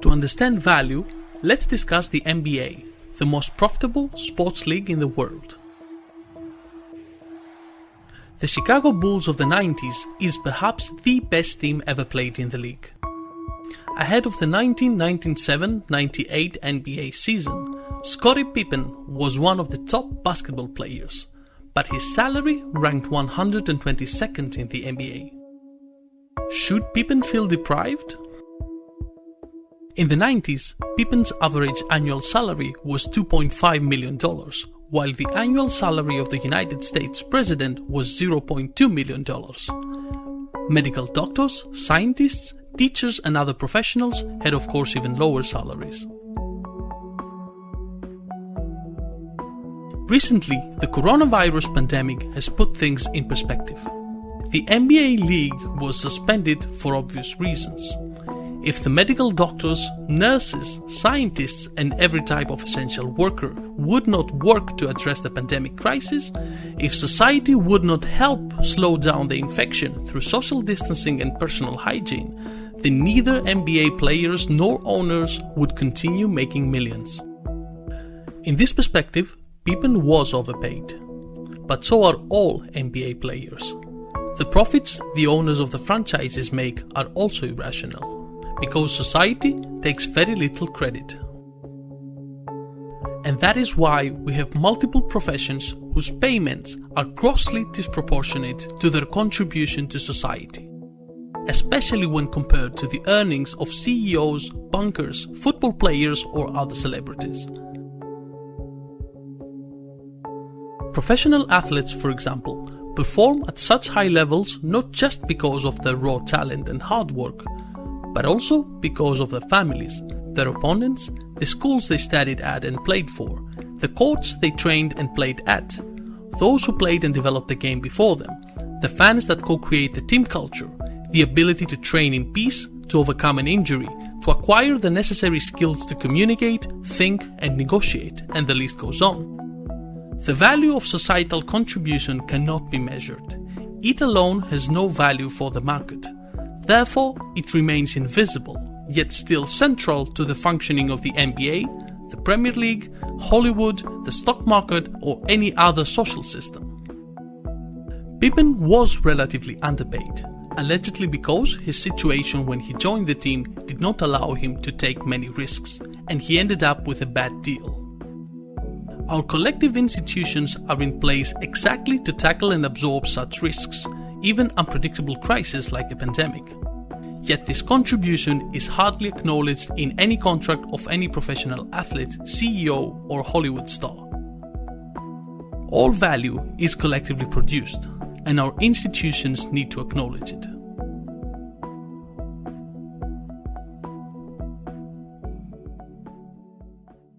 To understand value, let's discuss the NBA, the most profitable sports league in the world. The Chicago Bulls of the 90s is perhaps the best team ever played in the league. Ahead of the 1997-98 NBA season, Scottie Pippen was one of the top basketball players, but his salary ranked 122nd in the NBA. Should Pippen feel deprived? In the 90s, Pippen's average annual salary was $2.5 million, while the annual salary of the United States president was $0.2 million. Medical doctors, scientists, teachers, and other professionals had, of course, even lower salaries. Recently, the coronavirus pandemic has put things in perspective. The NBA League was suspended for obvious reasons. If the medical doctors, nurses, scientists, and every type of essential worker would not work to address the pandemic crisis, if society would not help slow down the infection through social distancing and personal hygiene, then neither NBA players nor owners would continue making millions. In this perspective, Pippen was overpaid. But so are all NBA players. The profits the owners of the franchises make are also irrational because society takes very little credit. And that is why we have multiple professions whose payments are grossly disproportionate to their contribution to society, especially when compared to the earnings of CEOs, bankers, football players, or other celebrities. Professional athletes, for example, perform at such high levels not just because of their raw talent and hard work, but also because of their families, their opponents, the schools they studied at and played for, the courts they trained and played at, those who played and developed the game before them, the fans that co create the team culture, the ability to train in peace, to overcome an injury, to acquire the necessary skills to communicate, think, and negotiate, and the list goes on. The value of societal contribution cannot be measured. It alone has no value for the market. Therefore, it remains invisible, yet still central to the functioning of the NBA, the Premier League, Hollywood, the stock market, or any other social system. Pippen was relatively underpaid, allegedly because his situation when he joined the team did not allow him to take many risks, and he ended up with a bad deal. Our collective institutions are in place exactly to tackle and absorb such risks, even unpredictable crises like a pandemic. Yet this contribution is hardly acknowledged in any contract of any professional athlete, CEO, or Hollywood star. All value is collectively produced, and our institutions need to acknowledge it.